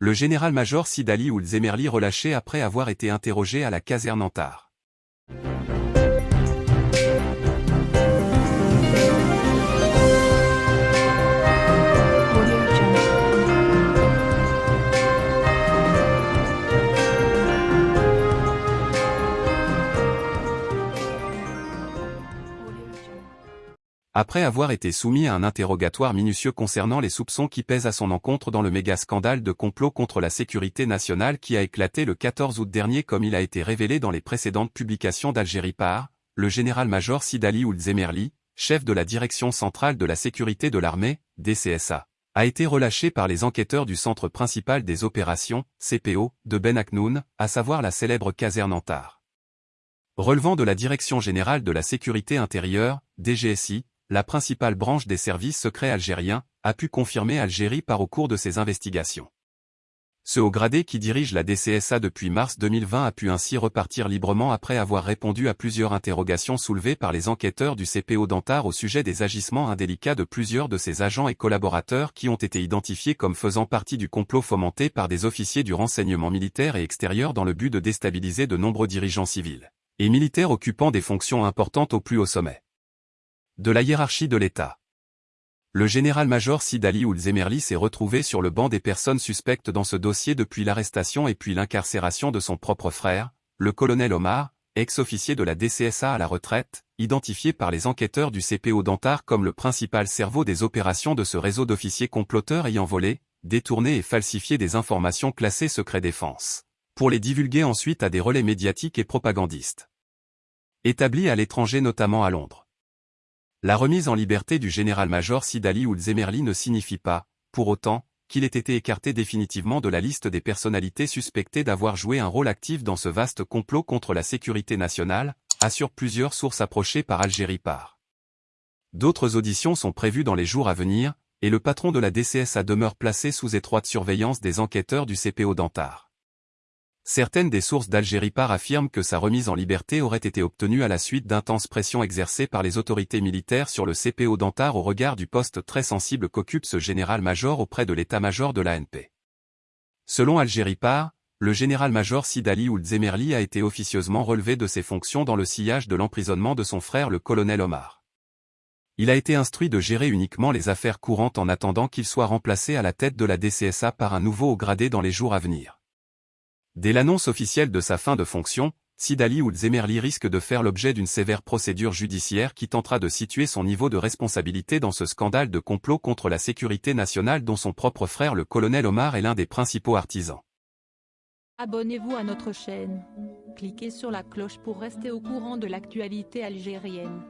le général-major Sidali Ould Zemerli relâché après avoir été interrogé à la caserne Antar. Après avoir été soumis à un interrogatoire minutieux concernant les soupçons qui pèsent à son encontre dans le méga-scandale de complot contre la sécurité nationale qui a éclaté le 14 août dernier comme il a été révélé dans les précédentes publications d'Algérie par, le général-major Sidali Ould Zemerli, chef de la Direction centrale de la sécurité de l'armée, DCSA, a été relâché par les enquêteurs du Centre principal des opérations, CPO, de Ben Aknoun, à savoir la célèbre caserne Antar. Relevant de la Direction générale de la sécurité intérieure, DGSI, la principale branche des services secrets algériens, a pu confirmer Algérie par au cours de ses investigations. Ce haut gradé qui dirige la DCSA depuis mars 2020 a pu ainsi repartir librement après avoir répondu à plusieurs interrogations soulevées par les enquêteurs du CPO d'Antar au sujet des agissements indélicats de plusieurs de ses agents et collaborateurs qui ont été identifiés comme faisant partie du complot fomenté par des officiers du renseignement militaire et extérieur dans le but de déstabiliser de nombreux dirigeants civils et militaires occupant des fonctions importantes au plus haut sommet de la hiérarchie de l'État. Le général-major Sidali Ould Zemerli s'est retrouvé sur le banc des personnes suspectes dans ce dossier depuis l'arrestation et puis l'incarcération de son propre frère, le colonel Omar, ex-officier de la DCSA à la retraite, identifié par les enquêteurs du CPO d'Antar comme le principal cerveau des opérations de ce réseau d'officiers comploteurs ayant volé, détourné et falsifié des informations classées secret défense, pour les divulguer ensuite à des relais médiatiques et propagandistes. Établis à l'étranger notamment à Londres. La remise en liberté du général-major Sidali Ould Zemerli ne signifie pas, pour autant, qu'il ait été écarté définitivement de la liste des personnalités suspectées d'avoir joué un rôle actif dans ce vaste complot contre la sécurité nationale, assurent plusieurs sources approchées par Algérie par. D'autres auditions sont prévues dans les jours à venir, et le patron de la DCSA demeure placé sous étroite surveillance des enquêteurs du CPO d'Antar. Certaines des sources d'Algérie par affirment que sa remise en liberté aurait été obtenue à la suite d'intenses pressions exercées par les autorités militaires sur le CPO d'Antar au regard du poste très sensible qu'occupe ce général-major auprès de l'état-major de l'ANP. Selon Algérie par, le général-major Sidali Ould Zemerli a été officieusement relevé de ses fonctions dans le sillage de l'emprisonnement de son frère le colonel Omar. Il a été instruit de gérer uniquement les affaires courantes en attendant qu'il soit remplacé à la tête de la DCSA par un nouveau haut gradé dans les jours à venir. Dès l'annonce officielle de sa fin de fonction, Sidali Ould Zemerli risque de faire l'objet d'une sévère procédure judiciaire qui tentera de situer son niveau de responsabilité dans ce scandale de complot contre la sécurité nationale dont son propre frère le colonel Omar est l'un des principaux artisans. Abonnez-vous à notre chaîne. Cliquez sur la cloche pour rester au courant de l'actualité algérienne.